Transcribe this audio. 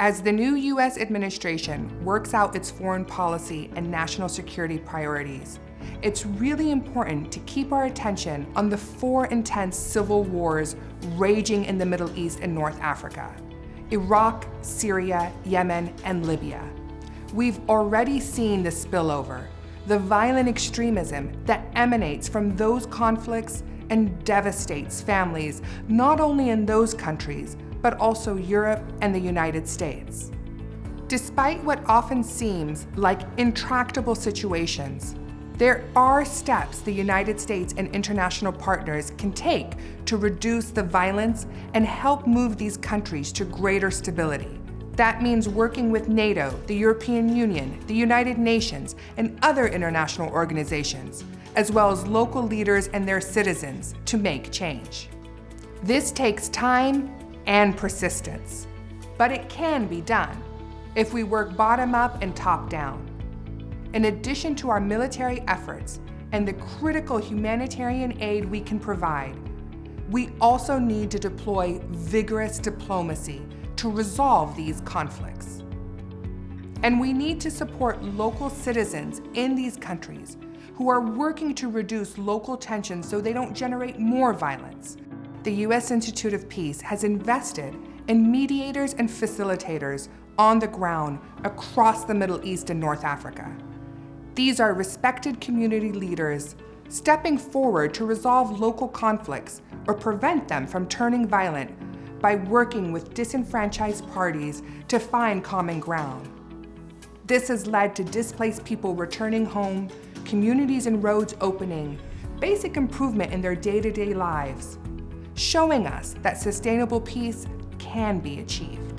As the new U.S. administration works out its foreign policy and national security priorities, it's really important to keep our attention on the four intense civil wars raging in the Middle East and North Africa. Iraq, Syria, Yemen, and Libya. We've already seen the spillover, the violent extremism that emanates from those conflicts and devastates families not only in those countries, but also Europe and the United States. Despite what often seems like intractable situations, there are steps the United States and international partners can take to reduce the violence and help move these countries to greater stability. That means working with NATO, the European Union, the United Nations, and other international organizations, as well as local leaders and their citizens to make change. This takes time and persistence, but it can be done if we work bottom up and top down. In addition to our military efforts and the critical humanitarian aid we can provide, we also need to deploy vigorous diplomacy to resolve these conflicts. And we need to support local citizens in these countries who are working to reduce local tensions so they don't generate more violence. The U.S. Institute of Peace has invested in mediators and facilitators on the ground across the Middle East and North Africa. These are respected community leaders stepping forward to resolve local conflicts or prevent them from turning violent by working with disenfranchised parties to find common ground. This has led to displaced people returning home, communities and roads opening, basic improvement in their day-to-day -day lives, showing us that sustainable peace can be achieved.